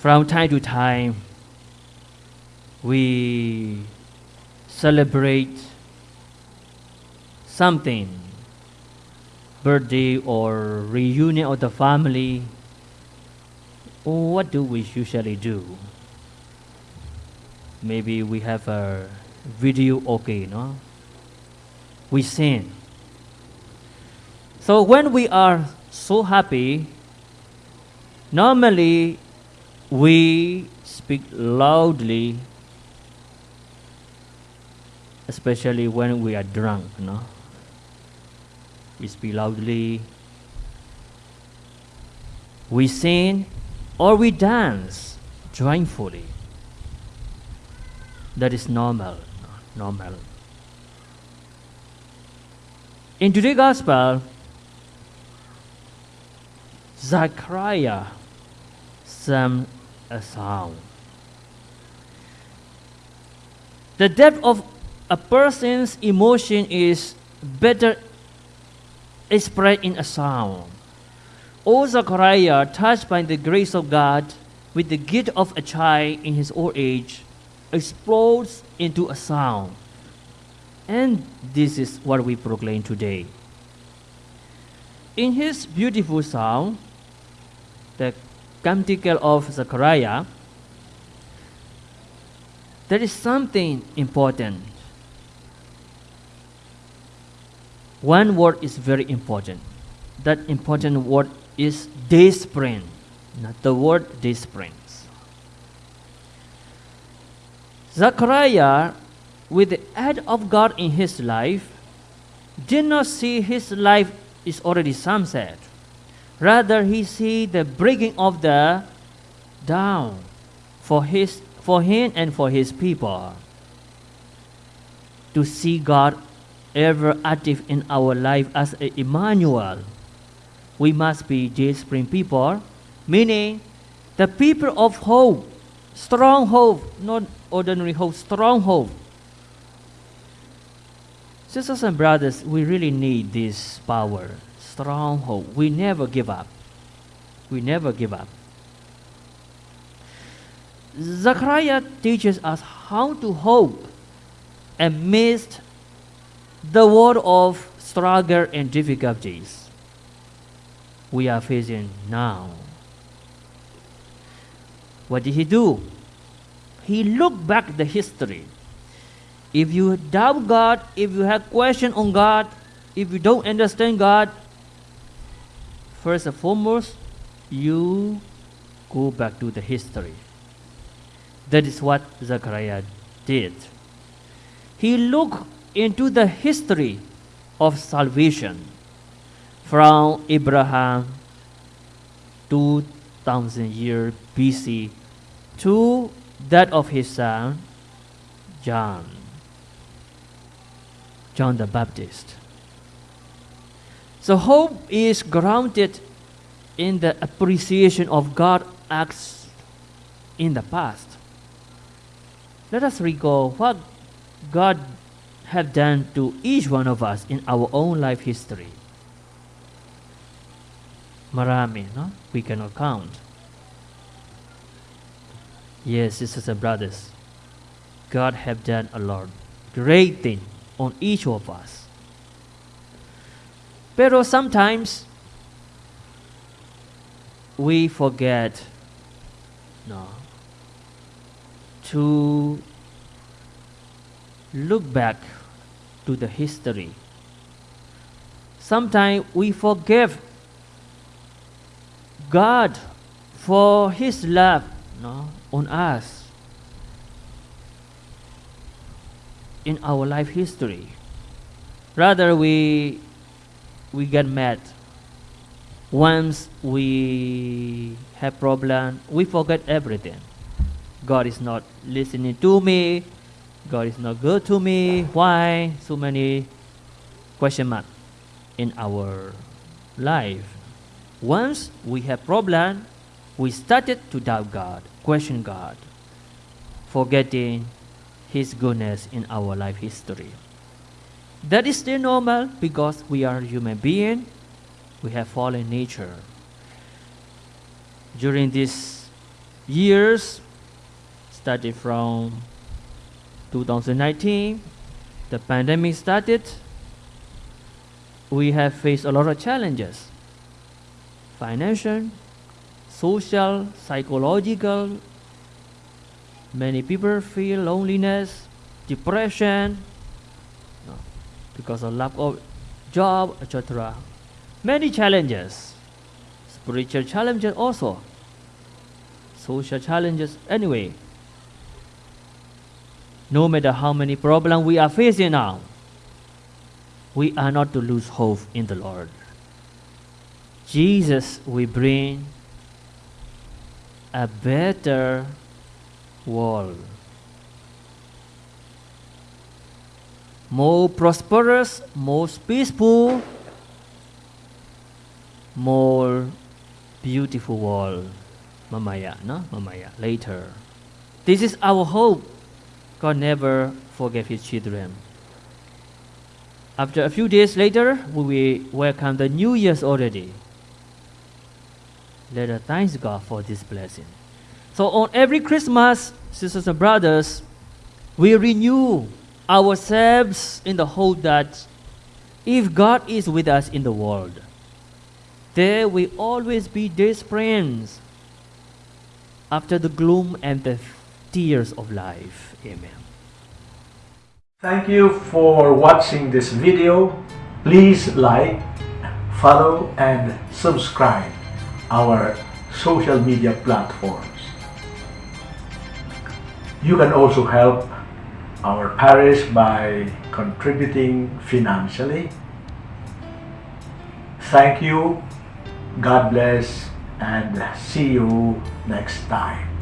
From time to time, we celebrate something, birthday or reunion of the family. What do we usually do? Maybe we have a video okay, no? We sing. So when we are so happy, normally we speak loudly, especially when we are drunk, no? We speak loudly, we sing, or we dance joyfully. That is normal, normal. In today's gospel, Zachariah sang a song. The depth of a person's emotion is better expressed in a song. O Zachariah, touched by the grace of God with the gift of a child in his old age, explodes into a song. And this is what we proclaim today. In his beautiful song, the Canticle of Zechariah, there is something important. One word is very important. That important word is dayspring, not the word daysprings. Zechariah, with the aid of God in his life, did not see his life is already sunset. Rather, he see the breaking of the down for his for him and for his people. To see God ever active in our life as a Emmanuel, we must be Spring people, meaning the people of hope, strong hope, not ordinary hope, strong hope. Sisters and brothers, we really need this power strong hope. We never give up. We never give up. Zechariah teaches us how to hope amidst the world of struggle and difficulties we are facing now. What did he do? He looked back the history. If you doubt God, if you have question on God, if you don't understand God, First and foremost, you go back to the history. That is what Zechariah did. He looked into the history of salvation from Abraham 2000 years BC to that of his son John, John the Baptist. So hope is grounded in the appreciation of God's acts in the past. Let us recall what God have done to each one of us in our own life history. Marami, no? We cannot count. Yes, sisters and brothers, God have done a lot, great thing on each of us. Pero sometimes we forget no, to look back to the history. Sometimes we forgive God for His love no, on us in our life history. Rather, we we get mad. Once we have problem, we forget everything. God is not listening to me. God is not good to me. Why so many question mark in our life? Once we have problem, we started to doubt God, question God, forgetting His goodness in our life history. That is still normal because we are human being. We have fallen nature. During these years, started from 2019, the pandemic started, we have faced a lot of challenges financial, social, psychological. Many people feel loneliness, depression, because of lack of job, etc. Many challenges, spiritual challenges also, social challenges. Anyway, no matter how many problems we are facing now, we are not to lose hope in the Lord. Jesus will bring a better world. More prosperous, more peaceful, more beautiful world. Mamaya, no? Mamaya, later. This is our hope. God never forgave his children. After a few days later, we welcome the New Year's already. Let us thank God for this blessing. So on every Christmas, sisters and brothers, we renew ourselves in the hope that if God is with us in the world, there will always be His friends after the gloom and the tears of life. Amen. Thank you for watching this video. Please like, follow and subscribe our social media platforms. You can also help our parish by contributing financially. Thank you, God bless, and see you next time.